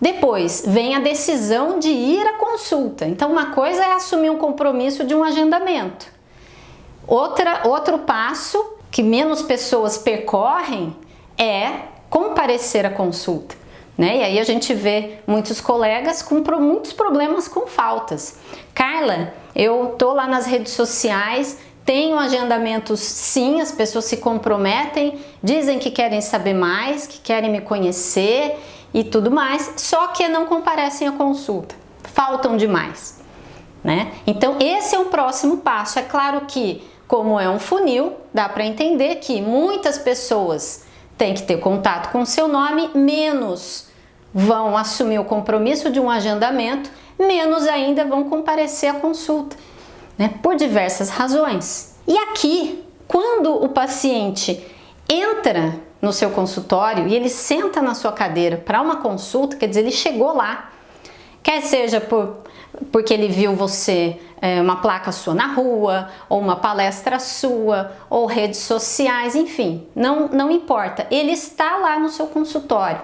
Depois vem a decisão de ir à consulta. Então uma coisa é assumir um compromisso de um agendamento. Outra, outro passo que menos pessoas percorrem é comparecer à consulta. Né? E aí a gente vê muitos colegas com muitos problemas com faltas. Carla, eu tô lá nas redes sociais, tenho agendamentos sim, as pessoas se comprometem, dizem que querem saber mais, que querem me conhecer e tudo mais, só que não comparecem à consulta, faltam demais. Né? Então esse é o próximo passo. É claro que, como é um funil, dá para entender que muitas pessoas têm que ter contato com o seu nome, menos vão assumir o compromisso de um agendamento, menos ainda vão comparecer à consulta né, por diversas razões. E aqui, quando o paciente entra no seu consultório e ele senta na sua cadeira para uma consulta, quer dizer, ele chegou lá, quer seja por, porque ele viu você, é, uma placa sua na rua, ou uma palestra sua, ou redes sociais, enfim, não, não importa, ele está lá no seu consultório,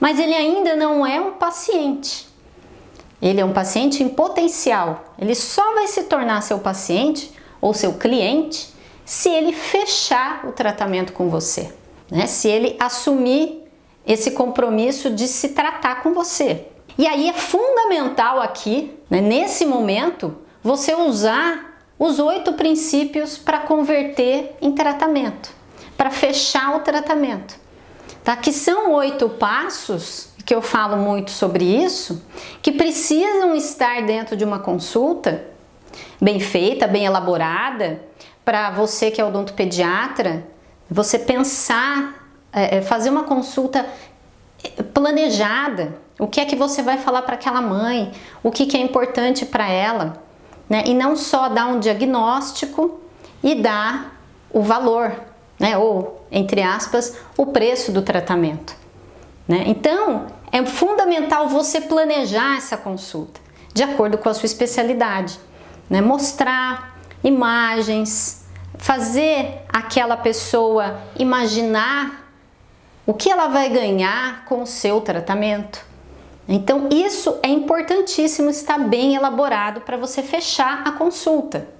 mas ele ainda não é um paciente. Ele é um paciente em potencial. Ele só vai se tornar seu paciente ou seu cliente se ele fechar o tratamento com você, né? Se ele assumir esse compromisso de se tratar com você. E aí é fundamental aqui, né, nesse momento, você usar os oito princípios para converter em tratamento, para fechar o tratamento. Tá? Que são oito passos que eu falo muito sobre isso, que precisam estar dentro de uma consulta bem feita, bem elaborada, para você que é odontopediatra, você pensar, é, é, fazer uma consulta planejada, o que é que você vai falar para aquela mãe, o que, que é importante para ela, né? e não só dar um diagnóstico e dar o valor, né? ou, entre aspas, o preço do tratamento. Né? Então, é fundamental você planejar essa consulta de acordo com a sua especialidade, né? mostrar imagens, fazer aquela pessoa imaginar o que ela vai ganhar com o seu tratamento. Então isso é importantíssimo estar bem elaborado para você fechar a consulta.